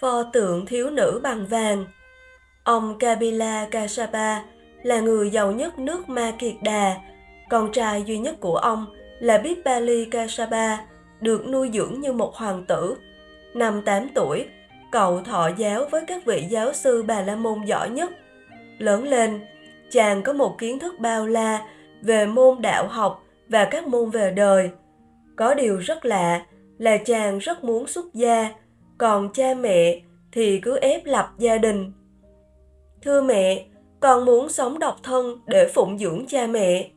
Pho tượng thiếu nữ bằng vàng. Ông Kabila Kasapa là người giàu nhất nước Ma Kiệt Đà. Con trai duy nhất của ông là Bipali Kasaba, được nuôi dưỡng như một hoàng tử. Năm 8 tuổi, cậu thọ giáo với các vị giáo sư Bà La Môn giỏi nhất. Lớn lên, chàng có một kiến thức bao la về môn đạo học và các môn về đời. Có điều rất lạ là chàng rất muốn xuất gia, còn cha mẹ thì cứ ép lập gia đình. Thưa mẹ, con muốn sống độc thân để phụng dưỡng cha mẹ.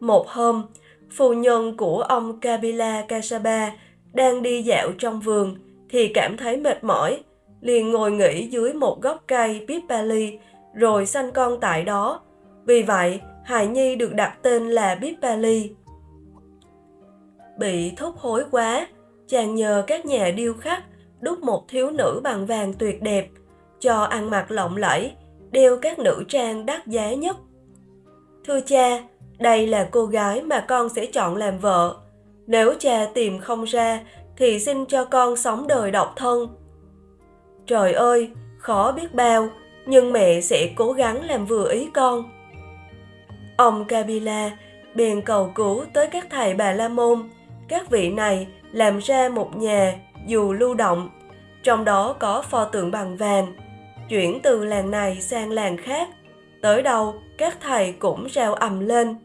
Một hôm, phu nhân của ông Kabila Kasaba đang đi dạo trong vườn thì cảm thấy mệt mỏi, liền ngồi nghỉ dưới một gốc cây Bipali rồi sanh con tại đó. Vì vậy, hài nhi được đặt tên là Bipali. Bị thúc hối quá, chàng nhờ các nhà điêu khắc đúc một thiếu nữ bằng vàng tuyệt đẹp, cho ăn mặc lộng lẫy, đeo các nữ trang đắt giá nhất. Thưa cha, đây là cô gái mà con sẽ chọn làm vợ. Nếu cha tìm không ra, thì xin cho con sống đời độc thân. Trời ơi, khó biết bao, nhưng mẹ sẽ cố gắng làm vừa ý con. Ông Kabila bèn cầu cứu tới các thầy Bà La Môn. Các vị này làm ra một nhà dù lưu động, trong đó có pho tượng bằng vàng, chuyển từ làng này sang làng khác. Tới đâu, các thầy cũng reo ầm lên.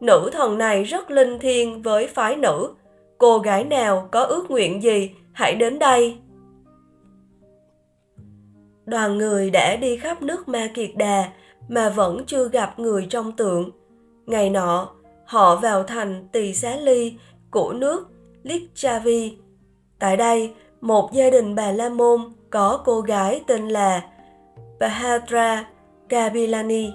Nữ thần này rất linh thiêng với phái nữ. Cô gái nào có ước nguyện gì, hãy đến đây. Đoàn người đã đi khắp nước Ma Kiệt Đà mà vẫn chưa gặp người trong tượng. Ngày nọ, họ vào thành Tỳ Xá Ly của nước Lichavi. Tại đây, một gia đình bà La Môn có cô gái tên là Bahadra Kabilani.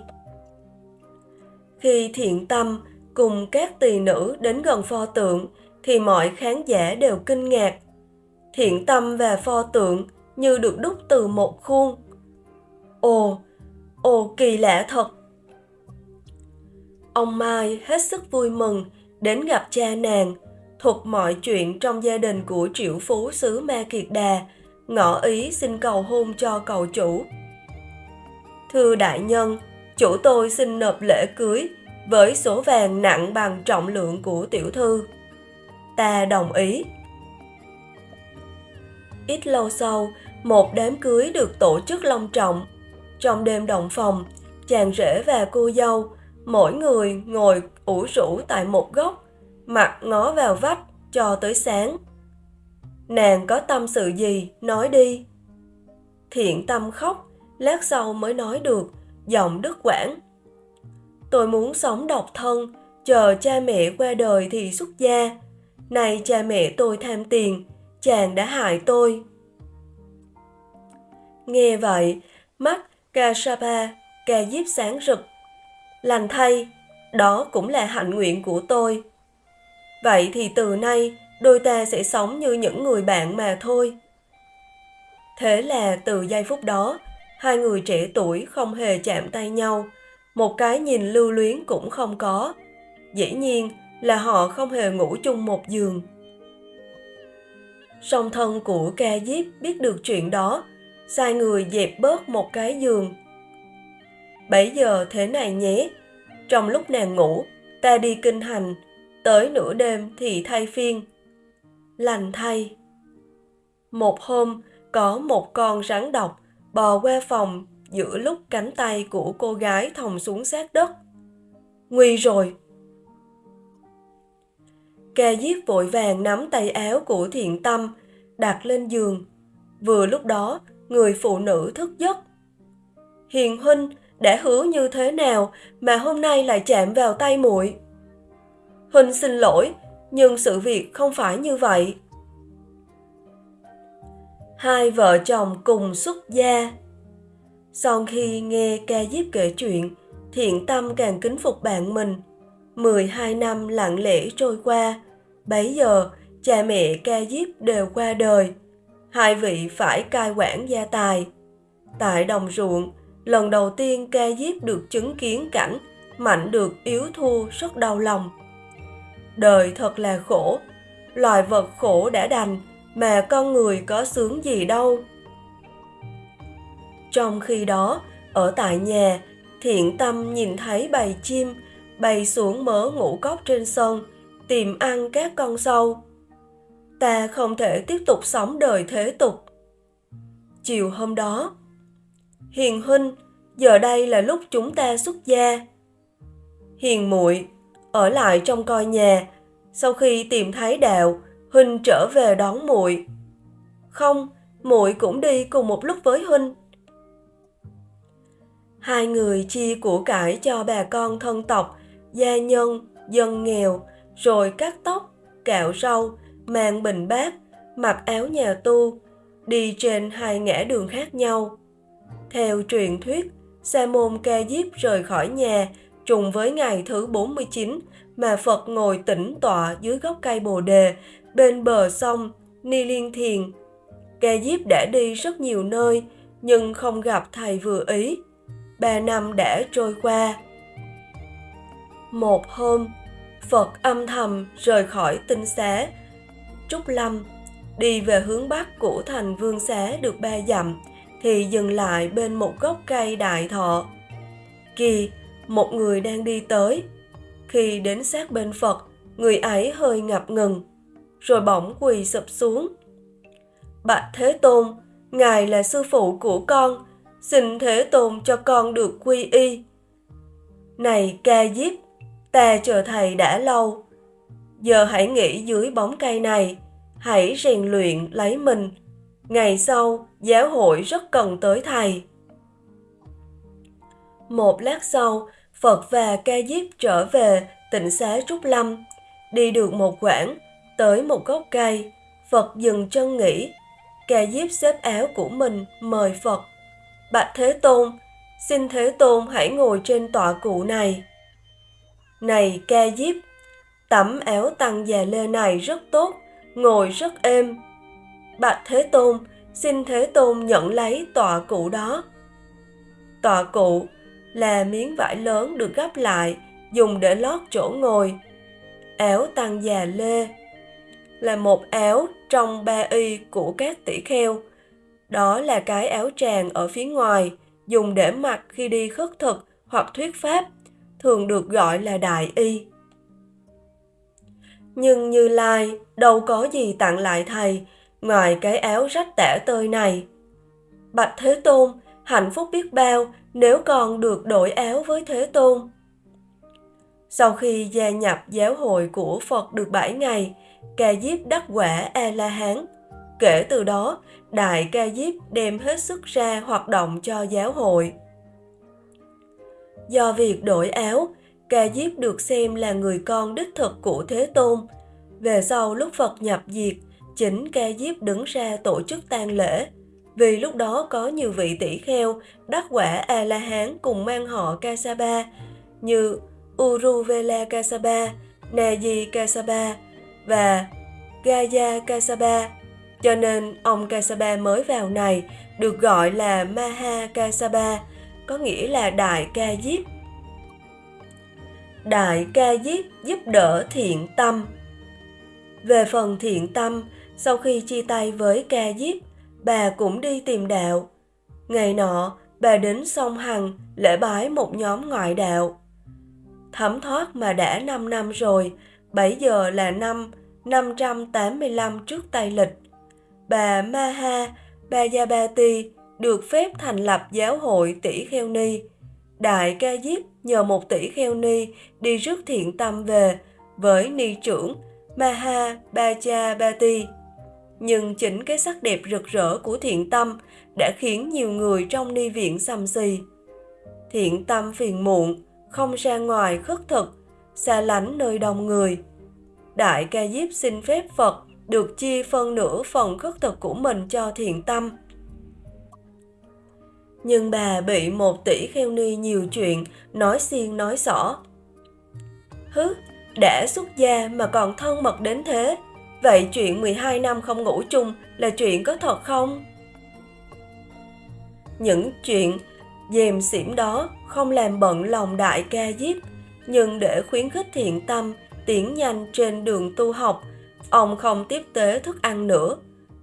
Khi thiện tâm cùng các tỳ nữ đến gần pho tượng thì mọi khán giả đều kinh ngạc. Thiện tâm và pho tượng như được đúc từ một khuôn. Ồ, ồ kỳ lạ thật. Ông Mai hết sức vui mừng đến gặp cha nàng, thuật mọi chuyện trong gia đình của triệu phú xứ Ma Kiệt Đà, ngỏ ý xin cầu hôn cho cậu chủ. Thưa đại nhân, chủ tôi xin nộp lễ cưới với số vàng nặng bằng trọng lượng của tiểu thư. Ta đồng ý. Ít lâu sau, một đám cưới được tổ chức long trọng. Trong đêm động phòng, chàng rể và cô dâu, mỗi người ngồi ủ rũ tại một góc, mặt ngó vào vách cho tới sáng. Nàng có tâm sự gì, nói đi. Thiện tâm khóc, lát sau mới nói được, giọng đứt quãng. Tôi muốn sống độc thân, chờ cha mẹ qua đời thì xuất gia. Này cha mẹ tôi tham tiền, chàng đã hại tôi. Nghe vậy, mắt Kasapa ca diếp sáng rực. Lành thay, đó cũng là hạnh nguyện của tôi. Vậy thì từ nay, đôi ta sẽ sống như những người bạn mà thôi. Thế là từ giây phút đó, hai người trẻ tuổi không hề chạm tay nhau, một cái nhìn lưu luyến cũng không có. Dĩ nhiên là họ không hề ngủ chung một giường. Song thân của ca diếp biết được chuyện đó, sai người dẹp bớt một cái giường. Bấy giờ thế này nhé, trong lúc nàng ngủ, ta đi kinh hành, tới nửa đêm thì thay phiên. Lành thay. Một hôm, có một con rắn độc bò qua phòng giữa lúc cánh tay của cô gái thòng xuống sát đất. Nguy rồi! Ca diếp vội vàng nắm tay áo của thiện tâm, đặt lên giường. Vừa lúc đó, người phụ nữ thức giấc. Hiền huynh đã hứa như thế nào mà hôm nay lại chạm vào tay muội? Huynh xin lỗi, nhưng sự việc không phải như vậy. Hai vợ chồng cùng xuất gia. Sau khi nghe ca diếp kể chuyện, thiện tâm càng kính phục bạn mình. 12 năm lặng lẽ trôi qua, bấy giờ cha mẹ ca diếp đều qua đời. Hai vị phải cai quản gia tài. Tại đồng ruộng, lần đầu tiên ca diếp được chứng kiến cảnh mạnh được yếu thua rất đau lòng. Đời thật là khổ, loài vật khổ đã đành mà con người có sướng gì đâu. Trong khi đó, ở tại nhà, thiện tâm nhìn thấy bầy chim bay xuống mớ ngũ cốc trên sân, tìm ăn các con sâu. Ta không thể tiếp tục sống đời thế tục. Chiều hôm đó, Hiền huynh, giờ đây là lúc chúng ta xuất gia. Hiền muội ở lại trong coi nhà, sau khi tìm thấy đạo, huynh trở về đón muội. Không, muội cũng đi cùng một lúc với huynh. Hai người chia của cải cho bà con thân tộc, gia nhân, dân nghèo, rồi cắt tóc, cạo râu, mang bình bát, mặc áo nhà tu, đi trên hai ngã đường khác nhau. Theo truyền thuyết, Sa môn Ca Diếp rời khỏi nhà trùng với ngày thứ 49 mà Phật ngồi tĩnh tọa dưới gốc cây Bồ đề bên bờ sông Ni Liên Thiền. Ca Diếp đã đi rất nhiều nơi nhưng không gặp thầy vừa ý. Ba năm đã trôi qua. Một hôm, Phật âm thầm rời khỏi tinh xá, Trúc Lâm, đi về hướng bắc của thành Vương Xá được ba dặm, thì dừng lại bên một gốc cây đại thọ. Kỳ, một người đang đi tới. Khi đến sát bên Phật, người ấy hơi ngập ngừng, rồi bỗng quỳ sụp xuống. Bạch Thế Tôn, Ngài là sư phụ của con, xin Thế Tôn cho con được quy y. Này ca diếp, ta chờ thầy đã lâu. Giờ hãy nghỉ dưới bóng cây này, hãy rèn luyện lấy mình. Ngày sau, giáo hội rất cần tới thầy. Một lát sau, Phật và Ca Diếp trở về tỉnh xá Trúc Lâm. Đi được một quãng, tới một gốc cây, Phật dừng chân nghỉ. Ca Diếp xếp áo của mình mời Phật. Bạch Thế Tôn, xin Thế Tôn hãy ngồi trên tọa cụ này. Này Ca Diếp, tấm áo tăng già lê này rất tốt, ngồi rất êm. Bạch Thế Tôn, xin Thế Tôn nhận lấy tọa cụ đó. Tọa cụ là miếng vải lớn được gấp lại, dùng để lót chỗ ngồi. Áo tăng già lê là một áo trong ba y của các tỷ kheo. Đó là cái áo tràng ở phía ngoài, dùng để mặc khi đi khất thực hoặc thuyết pháp, thường được gọi là đại y. Nhưng Như Lai đâu có gì tặng lại thầy ngoài cái áo rách tả tơi này. Bạch Thế Tôn, hạnh phúc biết bao nếu con được đổi áo với Thế Tôn. Sau khi gia nhập giáo hội của Phật được 7 ngày, Ca Diếp đắc quả A-la-hán. Kể từ đó, Đại Ca Diếp đem hết sức ra hoạt động cho giáo hội. Do việc đổi áo, Ca Diếp được xem là người con đích thực của Thế Tôn. Về sau lúc Phật nhập diệt, chính Ca Diếp đứng ra tổ chức tang lễ, vì lúc đó có nhiều vị tỷ kheo đắc quả a la hán cùng mang họ Kasaba như Uruvela Kasaba, Naji Kasaba và Gaya Kasaba. Cho nên ông Kasaba mới vào này được gọi là Maha Kasaba, có nghĩa là Đại Ca Diếp. Đại Ca Diếp giúp đỡ thiện tâm. Về phần thiện tâm, sau khi chia tay với Ca Diếp, bà cũng đi tìm đạo. Ngày nọ, bà đến sông Hằng lễ bái một nhóm ngoại đạo. Thấm thoát mà đã 5 năm rồi, bảy giờ là năm 585 trước Tây Lịch. Bà Maha Bajabati được phép thành lập giáo hội tỷ kheo ni. Đại ca diếp nhờ một tỷ kheo ni đi rước thiện tâm về với ni trưởng Maha Bajabati nhưng chính cái sắc đẹp rực rỡ của thiện tâm đã khiến nhiều người trong ni viện xăm xì. Thiện tâm phiền muộn, không ra ngoài khất thực, xa lánh nơi đông người. Đại ca diếp xin phép Phật được chia phân nửa phần khất thực của mình cho thiện tâm. Nhưng bà bị một tỷ kheo ni nhiều chuyện, nói xiên nói xỏ. Hứ, đã xuất gia mà còn thân mật đến thế, vậy chuyện 12 năm không ngủ chung là chuyện có thật không? Những chuyện dèm xỉm đó không làm bận lòng đại ca diếp, nhưng để khuyến khích thiện tâm, tiến nhanh trên đường tu học, ông không tiếp tế thức ăn nữa.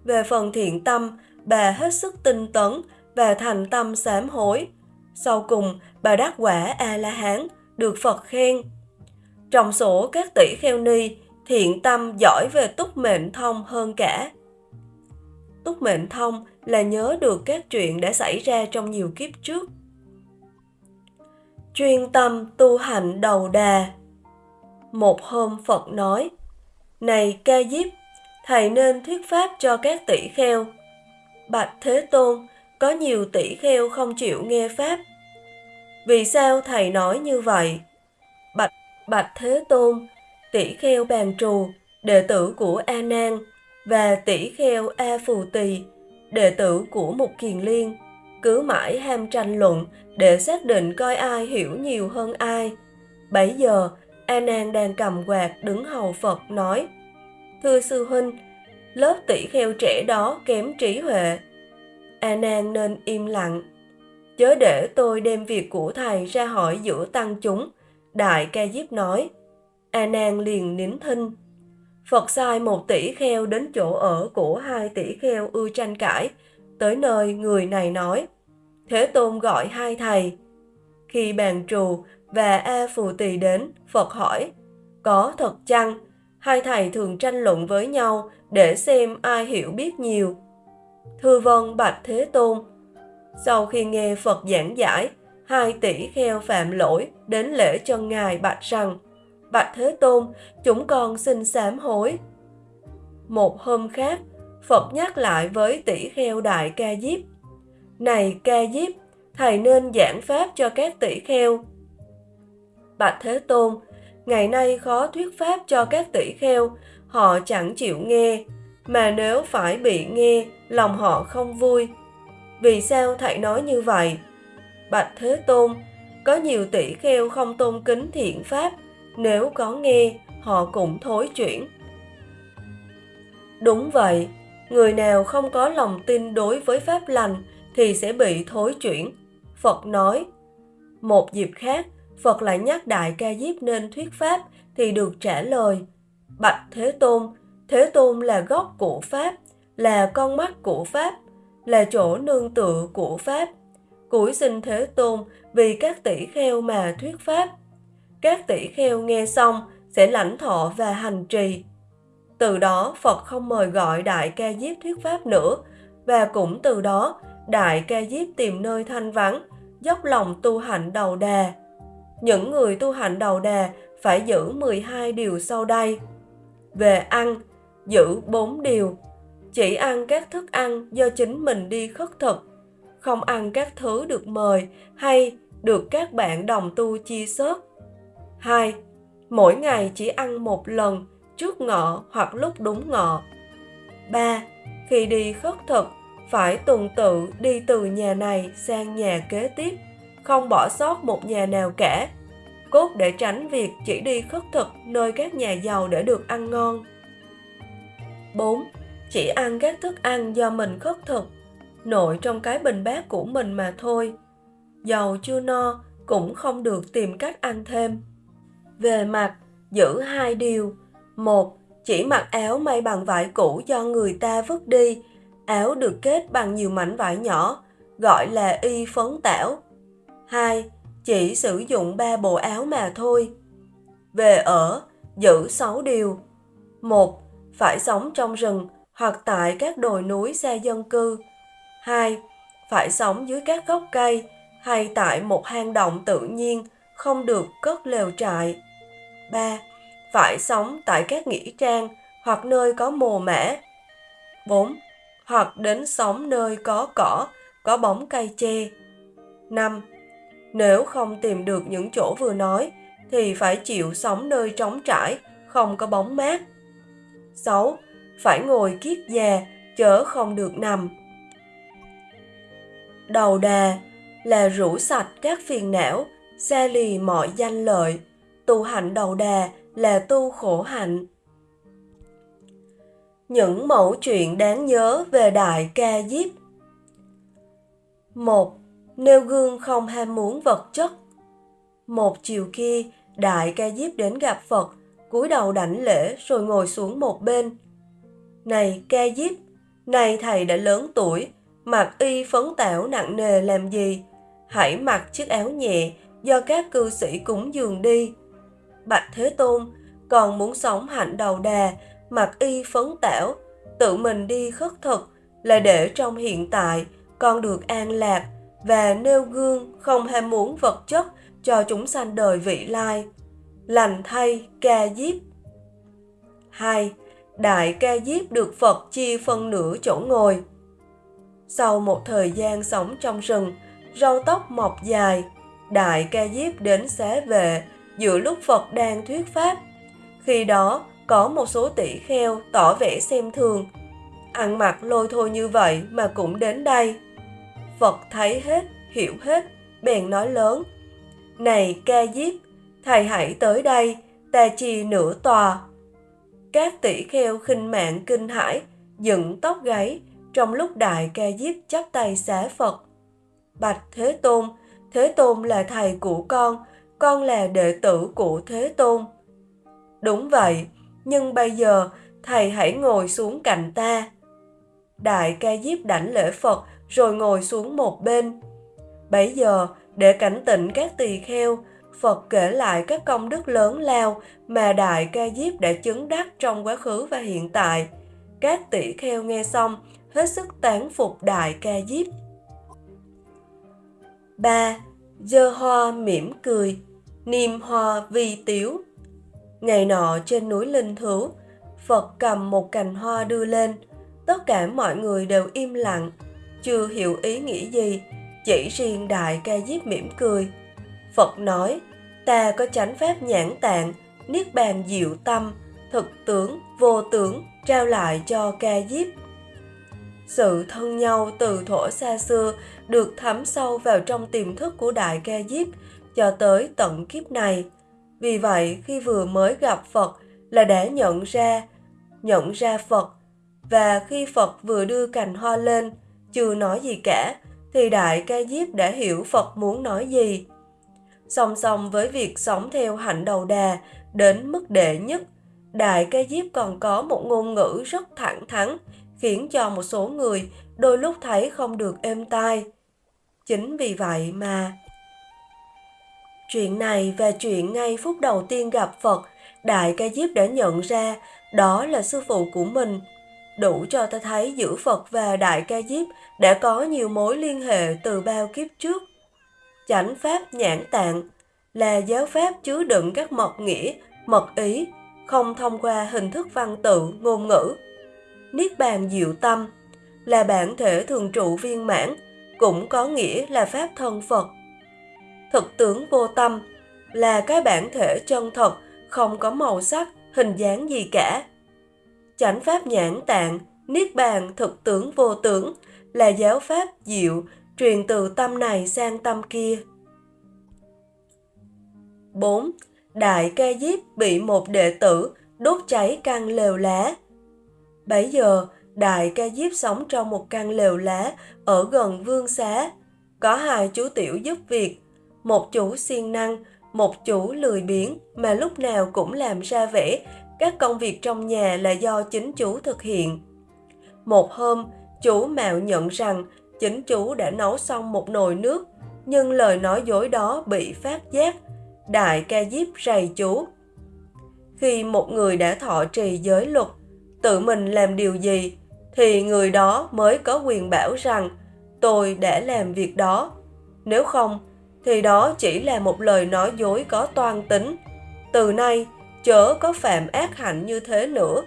Về phần thiện tâm, bà hết sức tinh tấn và thành tâm sám hối. Sau cùng, bà đắc quả A-la-hán, được Phật khen. Trong số các tỷ kheo ni, thiện tâm giỏi về túc mệnh thông hơn cả. Túc mệnh thông là nhớ được các chuyện đã xảy ra trong nhiều kiếp trước. Chuyên tâm tu hành đầu đà Một hôm Phật nói, Này ca diếp, thầy nên thuyết pháp cho các tỷ kheo. Bạch Thế Tôn, có nhiều tỷ kheo không chịu nghe pháp. Vì sao thầy nói như vậy? Bạch Bạch Thế Tôn, tỷ kheo bàn trù, đệ tử của A Nan và tỷ kheo A Phù Tỳ, đệ tử của Mục Kiền Liên, cứ mãi ham tranh luận để xác định coi ai hiểu nhiều hơn ai. Bấy giờ, A Nan đang cầm quạt đứng hầu Phật nói: "Thưa sư huynh, lớp tỷ kheo trẻ đó kém trí huệ. A Nan nên im lặng, chớ để tôi đem việc của thầy ra hỏi giữa tăng chúng." Đại ca diếp nói. A Nan liền nín thinh. Phật sai một tỷ kheo đến chỗ ở của hai tỷ kheo ưa tranh cãi, tới nơi người này nói. Thế Tôn gọi hai thầy. Khi bàn trù và A Phù Tỳ đến, Phật hỏi, có thật chăng? Hai thầy thường tranh luận với nhau để xem ai hiểu biết nhiều. Thưa vâng Bạch Thế Tôn. Sau khi nghe Phật giảng giải, hai tỷ kheo phạm lỗi đến lễ chân ngài bạch rằng bạch thế tôn chúng con xin sám hối. Một hôm khác phật nhắc lại với tỷ kheo đại ca diếp này ca diếp thầy nên giảng pháp cho các tỷ kheo. Bạch thế tôn ngày nay khó thuyết pháp cho các tỷ kheo họ chẳng chịu nghe mà nếu phải bị nghe lòng họ không vui. Vì sao thầy nói như vậy? Bạch Thế Tôn, có nhiều tỷ kheo không tôn kính thiện pháp, nếu có nghe, họ cũng thối chuyển. Đúng vậy, người nào không có lòng tin đối với pháp lành thì sẽ bị thối chuyển. Phật nói, một dịp khác, Phật lại nhắc Đại Ca Diếp nên thuyết pháp thì được trả lời. Bạch Thế Tôn, Thế Tôn là gốc của Pháp, là con mắt của Pháp, là chỗ nương tựa của Pháp cúi xin Thế Tôn vì các tỷ kheo mà thuyết pháp. Các tỷ kheo nghe xong sẽ lãnh thọ và hành trì. Từ đó Phật không mời gọi Đại Ca Diếp thuyết pháp nữa và cũng từ đó Đại Ca Diếp tìm nơi thanh vắng, dốc lòng tu hạnh đầu đà. Những người tu hạnh đầu đà phải giữ 12 điều sau đây. Về ăn, giữ 4 điều. Chỉ ăn các thức ăn do chính mình đi khất thực không ăn các thứ được mời hay được các bạn đồng tu chia sớt. 2. Mỗi ngày chỉ ăn một lần trước ngọ hoặc lúc đúng ngọ. 3. Khi đi khất thực, phải tuần tự đi từ nhà này sang nhà kế tiếp, không bỏ sót một nhà nào cả. Cốt để tránh việc chỉ đi khất thực nơi các nhà giàu để được ăn ngon. 4. Chỉ ăn các thức ăn do mình khất thực nội trong cái bình bát của mình mà thôi. Dầu chưa no cũng không được tìm cách ăn thêm. Về mặt, giữ hai điều. Một, chỉ mặc áo may bằng vải cũ do người ta vứt đi. Áo được kết bằng nhiều mảnh vải nhỏ, gọi là y phấn tảo. Hai, chỉ sử dụng ba bộ áo mà thôi. Về ở, giữ sáu điều. Một, phải sống trong rừng hoặc tại các đồi núi xa dân cư 2. Phải sống dưới các gốc cây hay tại một hang động tự nhiên, không được cất lều trại. 3. Phải sống tại các nghĩa trang hoặc nơi có mồ mã. 4. Hoặc đến sống nơi có cỏ, có bóng cây che. 5. Nếu không tìm được những chỗ vừa nói, thì phải chịu sống nơi trống trải, không có bóng mát. 6. Phải ngồi kiết già, chớ không được nằm đầu đà là rũ sạch các phiền não, xa lì mọi danh lợi. Tu hạnh đầu đà là tu khổ hạnh. Những mẫu chuyện đáng nhớ về Đại Ca Diếp một Nêu gương không ham muốn vật chất Một chiều kia, Đại Ca Diếp đến gặp Phật, cúi đầu đảnh lễ rồi ngồi xuống một bên. Này Ca Diếp, này thầy đã lớn tuổi, mặc y phấn tảo nặng nề làm gì? Hãy mặc chiếc áo nhẹ do các cư sĩ cúng dường đi. Bạch Thế Tôn, còn muốn sống hạnh đầu đà, mặc y phấn tảo, tự mình đi khất thực là để trong hiện tại con được an lạc và nêu gương không ham muốn vật chất cho chúng sanh đời vị lai. Lành thay ca diếp. 2. Đại ca diếp được Phật chia phân nửa chỗ ngồi. Sau một thời gian sống trong rừng, râu tóc mọc dài, Đại ca diếp đến xá vệ giữa lúc Phật đang thuyết pháp. Khi đó, có một số tỷ kheo tỏ vẻ xem thường. Ăn mặc lôi thôi như vậy mà cũng đến đây. Phật thấy hết, hiểu hết, bèn nói lớn. Này ca diếp, thầy hãy tới đây, ta chi nửa tòa. Các tỷ kheo khinh mạng kinh hãi, dựng tóc gáy, trong lúc đại ca diếp chắp tay xá Phật. Bạch Thế Tôn, Thế Tôn là thầy của con, con là đệ tử của Thế Tôn. Đúng vậy, nhưng bây giờ thầy hãy ngồi xuống cạnh ta. Đại ca diếp đảnh lễ Phật rồi ngồi xuống một bên. Bấy giờ, để cảnh tỉnh các tỳ kheo, Phật kể lại các công đức lớn lao mà Đại Ca Diếp đã chứng đắc trong quá khứ và hiện tại. Các tỷ kheo nghe xong, hết sức tán phục Đại Ca Diếp. 3. Dơ hoa mỉm cười, niềm hoa vi tiếu. Ngày nọ trên núi Linh Thứu, Phật cầm một cành hoa đưa lên. Tất cả mọi người đều im lặng, chưa hiểu ý nghĩ gì, chỉ riêng Đại Ca Diếp mỉm cười. Phật nói, ta có chánh pháp nhãn tạng, niết bàn diệu tâm, thực tướng, vô tướng, trao lại cho Ca Diếp. Sự thân nhau từ thổ xa xưa được thấm sâu vào trong tiềm thức của Đại Ca Diếp cho tới tận kiếp này. Vì vậy, khi vừa mới gặp Phật là đã nhận ra, nhận ra Phật, và khi Phật vừa đưa cành hoa lên, chưa nói gì cả, thì Đại Ca Diếp đã hiểu Phật muốn nói gì. Song song với việc sống theo hạnh đầu đà đến mức đệ nhất, Đại Ca Diếp còn có một ngôn ngữ rất thẳng thắn, khiến cho một số người đôi lúc thấy không được êm tai. Chính vì vậy mà Chuyện này và chuyện ngay phút đầu tiên gặp Phật, Đại Ca Diếp đã nhận ra đó là sư phụ của mình. Đủ cho ta thấy giữa Phật và Đại Ca Diếp đã có nhiều mối liên hệ từ bao kiếp trước. Chánh Pháp nhãn tạng là giáo pháp chứa đựng các mật nghĩa, mật ý, không thông qua hình thức văn tự, ngôn ngữ. Niết bàn diệu tâm là bản thể thường trụ viên mãn, cũng có nghĩa là Pháp thân Phật thực tướng vô tâm là cái bản thể chân thật không có màu sắc hình dáng gì cả chánh pháp nhãn tạng niết bàn thực tướng vô tướng là giáo pháp diệu truyền từ tâm này sang tâm kia 4. Đại ca diếp bị một đệ tử đốt cháy căn lều lá. Bấy giờ, Đại ca diếp sống trong một căn lều lá ở gần vương xá. Có hai chú tiểu giúp việc, một chủ siêng năng, một chủ lười biếng mà lúc nào cũng làm ra vẻ các công việc trong nhà là do chính chú thực hiện. Một hôm, chú mạo nhận rằng chính chú đã nấu xong một nồi nước, nhưng lời nói dối đó bị phát giác. Đại ca diếp rầy chú. Khi một người đã thọ trì giới luật, tự mình làm điều gì, thì người đó mới có quyền bảo rằng tôi đã làm việc đó. Nếu không, thì đó chỉ là một lời nói dối có toan tính. Từ nay, chớ có phạm ác hạnh như thế nữa.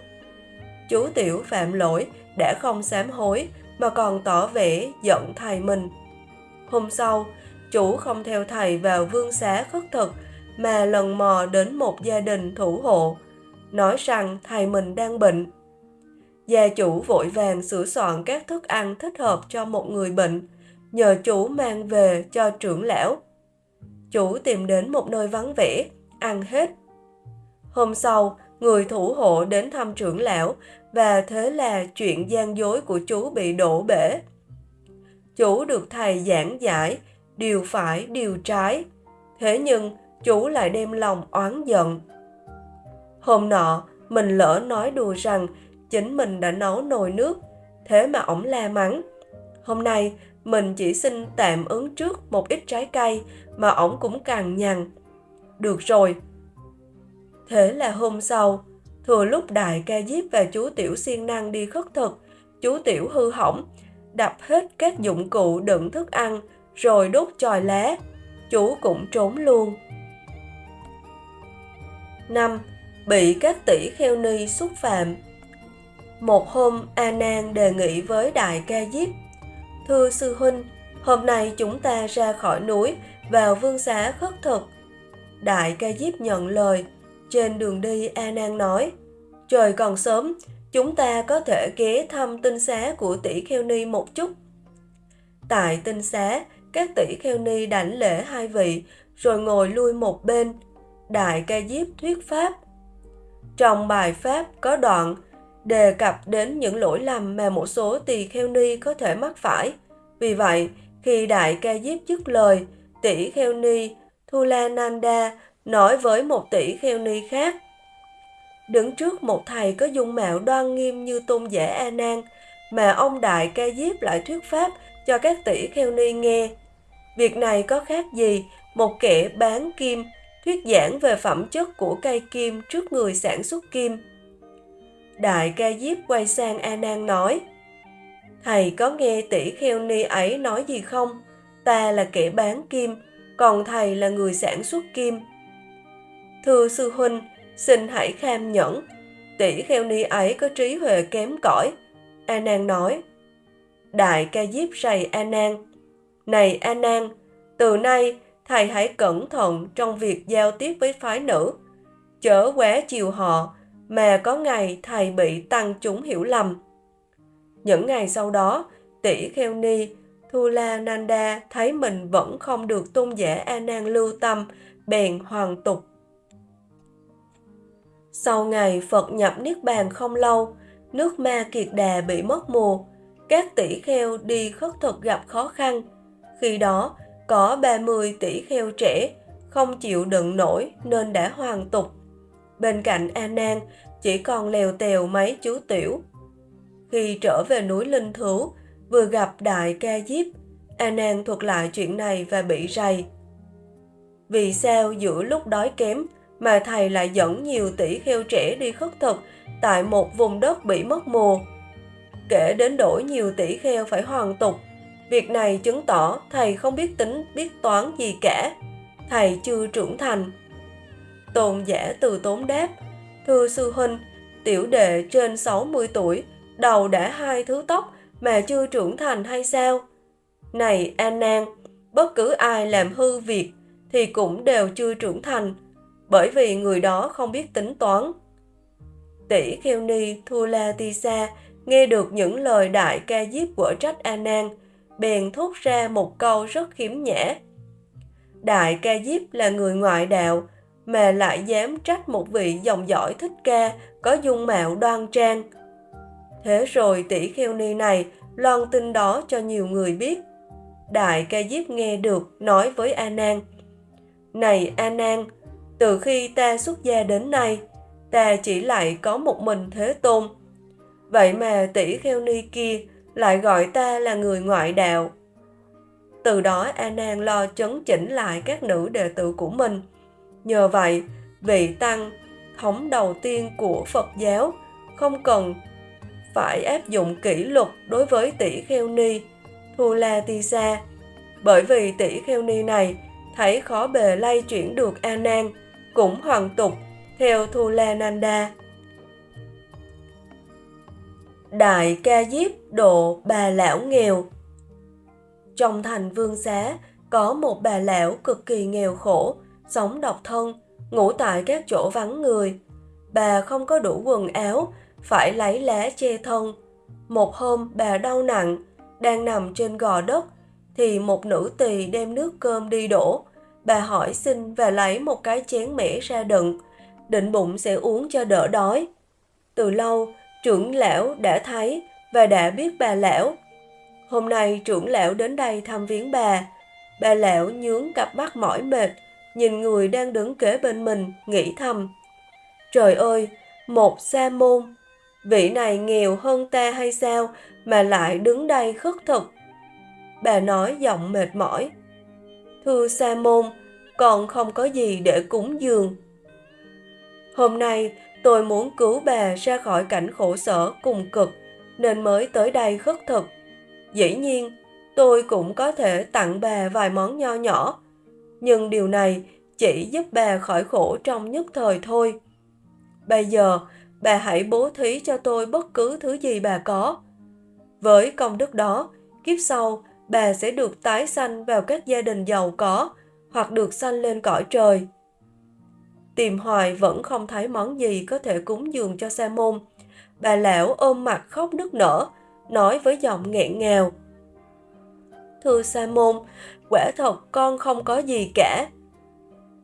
Chú Tiểu phạm lỗi đã không sám hối mà còn tỏ vẻ giận thầy mình. Hôm sau, chủ không theo thầy vào vương xá khất thực mà lần mò đến một gia đình thủ hộ, nói rằng thầy mình đang bệnh. Gia chủ vội vàng sửa soạn các thức ăn thích hợp cho một người bệnh, nhờ chủ mang về cho trưởng lão. Chủ tìm đến một nơi vắng vẻ, ăn hết. Hôm sau, người thủ hộ đến thăm trưởng lão và thế là chuyện gian dối của chú bị đổ bể. Chú được thầy giảng giải, điều phải, điều trái. Thế nhưng, chú lại đem lòng oán giận. Hôm nọ, mình lỡ nói đùa rằng chính mình đã nấu nồi nước, thế mà ổng la mắng. Hôm nay, mình chỉ xin tạm ứng trước một ít trái cây mà ổng cũng càng nhằn. Được rồi. Thế là hôm sau, thừa lúc đại ca diếp và chú tiểu siêng năng đi khất thực, chú tiểu hư hỏng, đập hết các dụng cụ đựng thức ăn rồi đốt chòi lá. Chú cũng trốn luôn. 5. Bị các tỷ kheo ni xúc phạm Một hôm, A Nan đề nghị với Đại Ca Diếp Thưa Sư Huynh, hôm nay chúng ta ra khỏi núi, vào vương xá khất thực. Đại Ca Diếp nhận lời, trên đường đi A Nan nói Trời còn sớm, chúng ta có thể ghé thăm tinh xá của tỷ kheo ni một chút. Tại tinh xá, các tỷ kheo ni đảnh lễ hai vị, rồi ngồi lui một bên. Đại ca diếp thuyết pháp. Trong bài pháp có đoạn đề cập đến những lỗi lầm mà một số tỳ kheo ni có thể mắc phải. Vì vậy, khi Đại ca diếp dứt lời, tỷ kheo ni Thulananda nói với một tỷ kheo ni khác đứng trước một thầy có dung mạo đoan nghiêm như tôn giả A Nan, mà ông đại ca diếp lại thuyết pháp cho các tỷ kheo ni nghe. Việc này có khác gì một kẻ bán kim thuyết giảng về phẩm chất của cây kim trước người sản xuất kim. Đại ca diếp quay sang A Nan nói: Thầy có nghe tỷ kheo ni ấy nói gì không? Ta là kẻ bán kim, còn thầy là người sản xuất kim. Thưa sư huynh, xin hãy kham nhẫn. Tỷ kheo ni ấy có trí huệ kém cỏi. A Nan nói. Đại ca diếp rầy A Nan. Này A Nan, từ nay thầy hãy cẩn thận trong việc giao tiếp với phái nữ. Chớ quá chiều họ, mà có ngày thầy bị tăng chúng hiểu lầm. Những ngày sau đó, tỷ kheo ni Thula Nanda thấy mình vẫn không được tôn giả A Nan lưu tâm, bèn hoàn tục sau ngày Phật nhập Niết Bàn không lâu, nước ma kiệt đà bị mất mùa, các tỷ kheo đi khất thực gặp khó khăn. Khi đó, có 30 tỷ kheo trẻ không chịu đựng nổi nên đã hoàn tục. Bên cạnh A Nan chỉ còn lèo tèo mấy chú tiểu. Khi trở về núi Linh Thú, vừa gặp Đại Ca Diếp, A Nan thuật lại chuyện này và bị rầy. Vì sao giữa lúc đói kém, mà thầy lại dẫn nhiều tỷ kheo trẻ đi khất thực tại một vùng đất bị mất mùa. Kể đến đổi nhiều tỷ kheo phải hoàn tục, việc này chứng tỏ thầy không biết tính biết toán gì cả, thầy chưa trưởng thành. Tôn giả từ tốn đáp, thưa sư huynh, tiểu đệ trên 60 tuổi, đầu đã hai thứ tóc mà chưa trưởng thành hay sao? Này An Nan, bất cứ ai làm hư việc thì cũng đều chưa trưởng thành, bởi vì người đó không biết tính toán. Tỷ Kheo Ni Thula Tisa nghe được những lời đại ca diếp của trách an Nan, bèn thốt ra một câu rất khiếm nhã. Đại ca diếp là người ngoại đạo, mà lại dám trách một vị dòng dõi thích ca có dung mạo đoan trang. Thế rồi tỷ kheo ni này loan tin đó cho nhiều người biết. Đại ca diếp nghe được nói với A Nan: "Này A Nan, từ khi ta xuất gia đến nay, ta chỉ lại có một mình Thế Tôn. Vậy mà tỷ kheo ni kia lại gọi ta là người ngoại đạo. Từ đó A Nan lo chấn chỉnh lại các nữ đệ tử của mình. Nhờ vậy, vị tăng thống đầu tiên của Phật giáo không cần phải áp dụng kỷ luật đối với tỷ kheo ni Thula Tisa bởi vì tỷ kheo ni này thấy khó bề lay chuyển được A Nan cũng hoàn tục theo thù la nanda. Đại ca diếp độ bà lão nghèo. Trong thành vương xá có một bà lão cực kỳ nghèo khổ, sống độc thân, ngủ tại các chỗ vắng người. Bà không có đủ quần áo, phải lấy lá che thân. Một hôm bà đau nặng, đang nằm trên gò đất, thì một nữ tỳ đem nước cơm đi đổ. Bà hỏi xin và lấy một cái chén mẻ ra đựng, định bụng sẽ uống cho đỡ đói. Từ lâu, trưởng lão đã thấy và đã biết bà lão. Hôm nay trưởng lão đến đây thăm viếng bà. Bà lão nhướng cặp mắt mỏi mệt, nhìn người đang đứng kế bên mình, nghĩ thầm. Trời ơi, một sa môn, vị này nghèo hơn ta hay sao mà lại đứng đây khất thực. Bà nói giọng mệt mỏi. Thưa sa môn, còn không có gì để cúng dường. Hôm nay tôi muốn cứu bà ra khỏi cảnh khổ sở cùng cực nên mới tới đây khất thực. Dĩ nhiên, tôi cũng có thể tặng bà vài món nho nhỏ, nhưng điều này chỉ giúp bà khỏi khổ trong nhất thời thôi. Bây giờ, bà hãy bố thí cho tôi bất cứ thứ gì bà có. Với công đức đó, kiếp sau bà sẽ được tái sanh vào các gia đình giàu có hoặc được sanh lên cõi trời. Tìm hoài vẫn không thấy món gì có thể cúng dường cho sa môn. Bà lão ôm mặt khóc nức nở, nói với giọng nghẹn ngào. Thưa sa môn, quả thật con không có gì cả.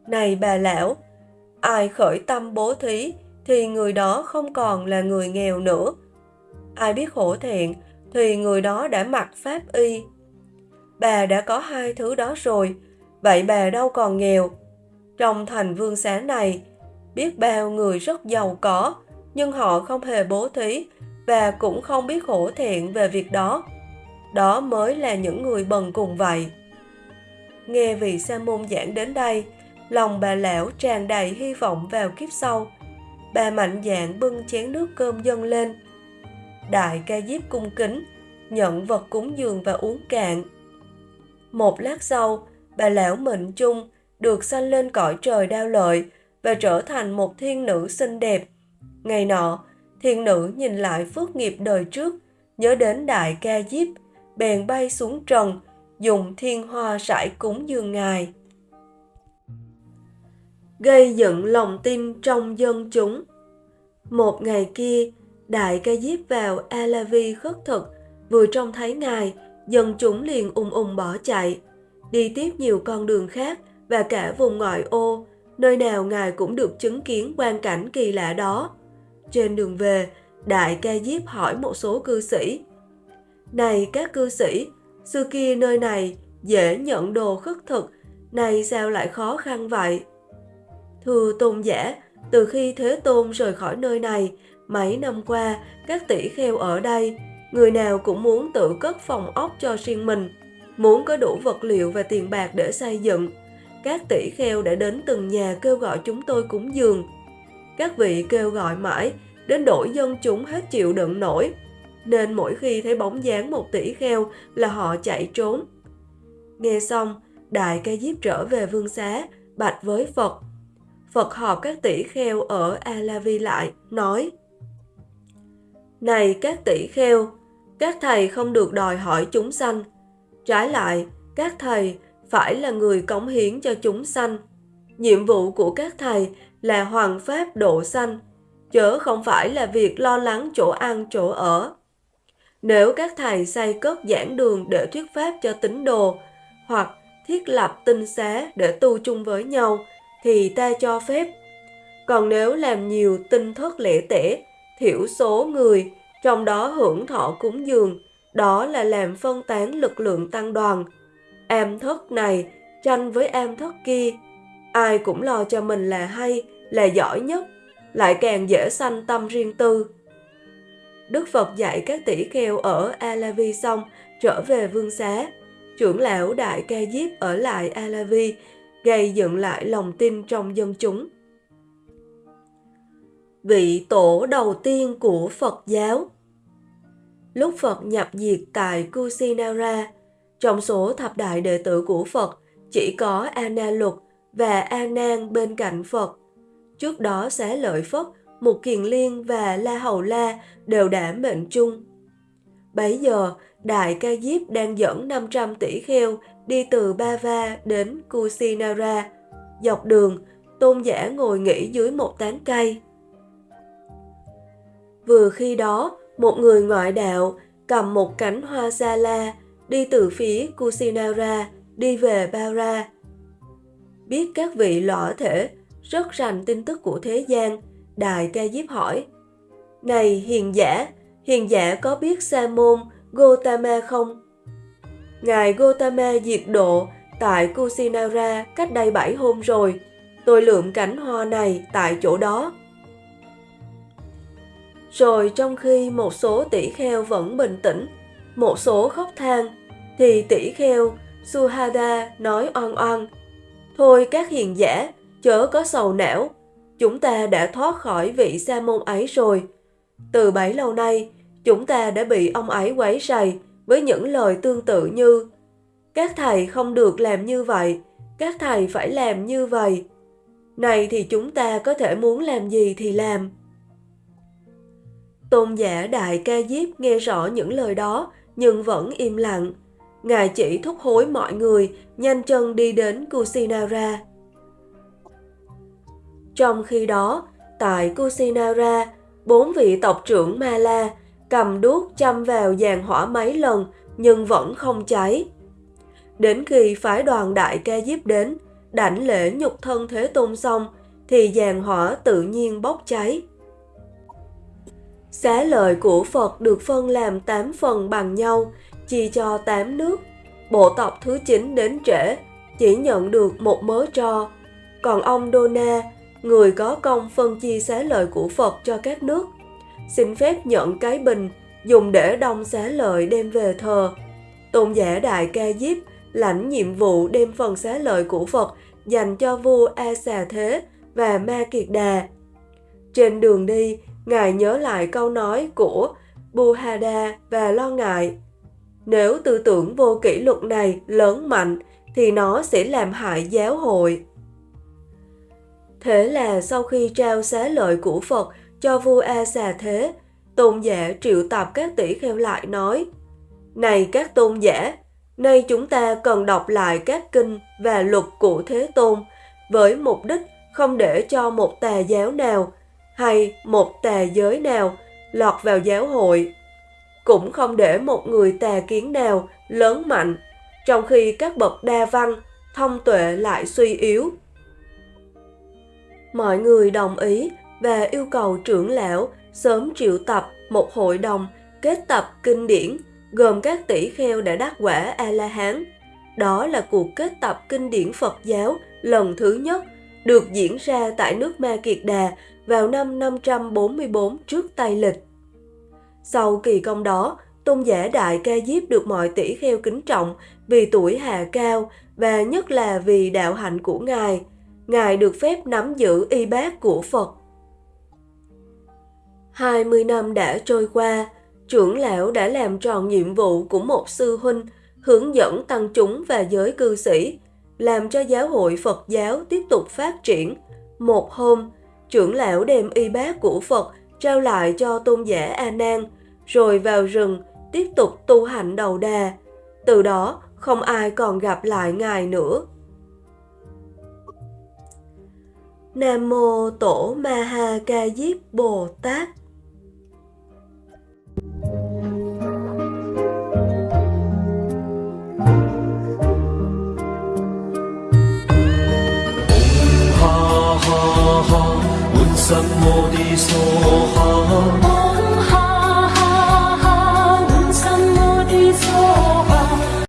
Này bà lão, ai khởi tâm bố thí thì người đó không còn là người nghèo nữa. Ai biết hổ thiện thì người đó đã mặc pháp y. Bà đã có hai thứ đó rồi, vậy bà đâu còn nghèo. Trong thành vương xá này, biết bao người rất giàu có, nhưng họ không hề bố thí và cũng không biết hổ thiện về việc đó. Đó mới là những người bần cùng vậy. Nghe vị sa môn giảng đến đây, lòng bà lão tràn đầy hy vọng vào kiếp sau. Bà mạnh dạn bưng chén nước cơm dâng lên. Đại ca diếp cung kính, nhận vật cúng dường và uống cạn. Một lát sau, bà lão mệnh chung được sanh lên cõi trời đao lợi và trở thành một thiên nữ xinh đẹp. Ngày nọ, thiên nữ nhìn lại phước nghiệp đời trước, nhớ đến đại ca diếp, bèn bay xuống trần, dùng thiên hoa rải cúng dường ngài. Gây dựng lòng tin trong dân chúng Một ngày kia, đại ca diếp vào Alavi khất thực, vừa trông thấy ngài, dân chúng liền ung ung bỏ chạy. Đi tiếp nhiều con đường khác và cả vùng ngoại ô, nơi nào ngài cũng được chứng kiến quan cảnh kỳ lạ đó. Trên đường về, đại ca diếp hỏi một số cư sĩ. Này các cư sĩ, xưa kia nơi này dễ nhận đồ khất thực, nay sao lại khó khăn vậy? Thưa tôn giả, từ khi Thế Tôn rời khỏi nơi này, mấy năm qua, các tỷ kheo ở đây, người nào cũng muốn tự cất phòng ốc cho riêng mình, muốn có đủ vật liệu và tiền bạc để xây dựng. Các tỷ kheo đã đến từng nhà kêu gọi chúng tôi cúng dường. Các vị kêu gọi mãi, đến đổi dân chúng hết chịu đựng nổi, nên mỗi khi thấy bóng dáng một tỷ kheo là họ chạy trốn. Nghe xong, Đại ca Diếp trở về vương xá, bạch với Phật. Phật họp các tỷ kheo ở Alavi lại, nói Này các tỷ kheo, các thầy không được đòi hỏi chúng sanh. Trái lại, các thầy phải là người cống hiến cho chúng sanh. Nhiệm vụ của các thầy là hoàng pháp độ sanh, chớ không phải là việc lo lắng chỗ ăn chỗ ở. Nếu các thầy xây cất giảng đường để thuyết pháp cho tín đồ, hoặc thiết lập tinh xá để tu chung với nhau, thì ta cho phép. Còn nếu làm nhiều tinh thất lễ tể, thiểu số người, trong đó hưởng thọ cúng dường, đó là làm phân tán lực lượng tăng đoàn. Am thất này tranh với am thất kia, ai cũng lo cho mình là hay, là giỏi nhất, lại càng dễ sanh tâm riêng tư. Đức Phật dạy các tỷ kheo ở Alavi xong trở về vương xá. Trưởng lão Đại Ca Diếp ở lại Alavi, gây dựng lại lòng tin trong dân chúng. Vị tổ đầu tiên của Phật giáo Lúc Phật nhập diệt tại Kusinara, trong số thập đại đệ tử của Phật chỉ có Ana Luật và A Nan bên cạnh Phật. Trước đó Xá Lợi Phất Mục Kiền Liên và La Hầu La đều đã mệnh chung. Bấy giờ, Đại Ca Diếp đang dẫn 500 tỷ kheo đi từ Bava đến Kusinara. Dọc đường, tôn giả ngồi nghỉ dưới một tán cây. Vừa khi đó, một người ngoại đạo cầm một cánh hoa sa la, đi từ phía Kusinara đi về Bara. Biết các vị lõa thể rất rành tin tức của thế gian, Đại Ca Diếp hỏi, Này hiền giả, hiền giả có biết Sa môn Gotama không? Ngài Gotama diệt độ tại Kusinara cách đây 7 hôm rồi. Tôi lượm cánh hoa này tại chỗ đó. Rồi trong khi một số tỷ kheo vẫn bình tĩnh, một số khóc than, thì tỷ kheo Suhada nói oan oan. Thôi các hiền giả, chớ có sầu não, chúng ta đã thoát khỏi vị sa môn ấy rồi. Từ bấy lâu nay, chúng ta đã bị ông ấy quấy rầy với những lời tương tự như các thầy không được làm như vậy, các thầy phải làm như vậy. Này thì chúng ta có thể muốn làm gì thì làm. Tôn giả Đại Ca Diếp nghe rõ những lời đó nhưng vẫn im lặng. Ngài chỉ thúc hối mọi người nhanh chân đi đến Kusinara. Trong khi đó, tại Kusinara, bốn vị tộc trưởng Ma La cầm đuốc châm vào giàn hỏa mấy lần nhưng vẫn không cháy. Đến khi phái đoàn đại ca diếp đến, đảnh lễ nhục thân Thế Tôn xong, thì giàn hỏa tự nhiên bốc cháy. Xá lợi của Phật được phân làm 8 phần bằng nhau, chia cho 8 nước. Bộ tộc thứ 9 đến trễ, chỉ nhận được một mớ tro. Còn ông Dona, người có công phân chia xá lợi của Phật cho các nước, xin phép nhận cái bình dùng để đông xá lợi đem về thờ. Tôn giả Đại Ca Diếp lãnh nhiệm vụ đem phần xá lợi của Phật dành cho vua A Xà Thế và Ma Kiệt Đà. Trên đường đi, Ngài nhớ lại câu nói của Buhada và lo ngại. Nếu tư tưởng vô kỷ luật này lớn mạnh thì nó sẽ làm hại giáo hội. Thế là sau khi trao xá lợi của Phật cho vua A Xà Thế, tôn giả triệu tập các tỷ kheo lại nói Này các tôn giả, Nay chúng ta cần đọc lại các kinh và luật của Thế Tôn với mục đích không để cho một tà giáo nào hay một tà giới nào lọt vào giáo hội. Cũng không để một người tà kiến nào lớn mạnh, trong khi các bậc đa văn, thông tuệ lại suy yếu. Mọi người đồng ý và yêu cầu trưởng lão sớm triệu tập một hội đồng kết tập kinh điển gồm các tỷ kheo đã đắc quả A-la-hán. Đó là cuộc kết tập kinh điển Phật giáo lần thứ nhất được diễn ra tại nước Ma Kiệt Đà vào năm 544 trước Tây Lịch. Sau kỳ công đó, tôn giả Đại Ca Diếp được mọi tỷ kheo kính trọng vì tuổi hạ cao và nhất là vì đạo hạnh của Ngài. Ngài được phép nắm giữ y bát của Phật. 20 năm đã trôi qua, trưởng lão đã làm tròn nhiệm vụ của một sư huynh, hướng dẫn tăng chúng và giới cư sĩ, làm cho giáo hội Phật giáo tiếp tục phát triển. Một hôm, trưởng lão đem y bát của Phật trao lại cho tôn giả A Nan, rồi vào rừng tiếp tục tu hành đầu đà. Từ đó, không ai còn gặp lại ngài nữa. Nam Mô Tổ Ma Ha Ca Diếp Bồ Tát. Sam Modi Soha